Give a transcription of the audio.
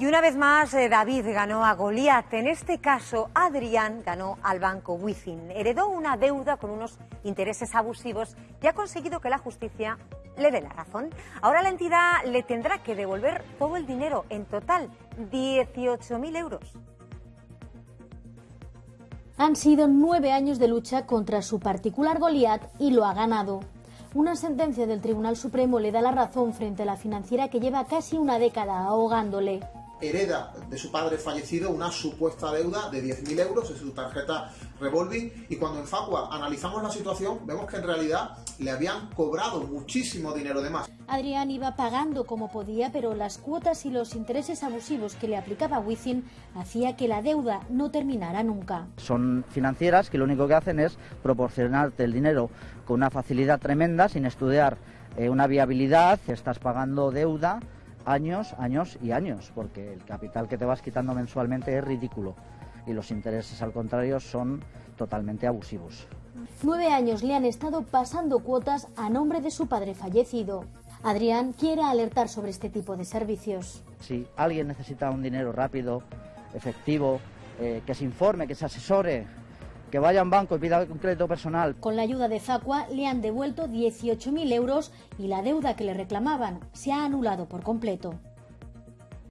Y una vez más, eh, David ganó a Goliat. En este caso, Adrián ganó al banco Wizzing. Heredó una deuda con unos intereses abusivos y ha conseguido que la justicia le dé la razón. Ahora la entidad le tendrá que devolver todo el dinero, en total 18.000 euros. Han sido nueve años de lucha contra su particular Goliat y lo ha ganado. Una sentencia del Tribunal Supremo le da la razón frente a la financiera que lleva casi una década ahogándole hereda de su padre fallecido una supuesta deuda de 10.000 euros en su tarjeta revolving y cuando en Facua analizamos la situación vemos que en realidad le habían cobrado muchísimo dinero de más. Adrián iba pagando como podía, pero las cuotas y los intereses abusivos que le aplicaba Wizzing hacía que la deuda no terminara nunca. Son financieras que lo único que hacen es proporcionarte el dinero con una facilidad tremenda sin estudiar eh, una viabilidad, estás pagando deuda años, años y años, porque el capital que te vas quitando mensualmente es ridículo y los intereses, al contrario, son totalmente abusivos. Nueve años le han estado pasando cuotas a nombre de su padre fallecido. Adrián quiere alertar sobre este tipo de servicios. Si alguien necesita un dinero rápido, efectivo, eh, que se informe, que se asesore, que vaya a un banco y pida un crédito personal. Con la ayuda de Facua le han devuelto 18.000 euros y la deuda que le reclamaban se ha anulado por completo.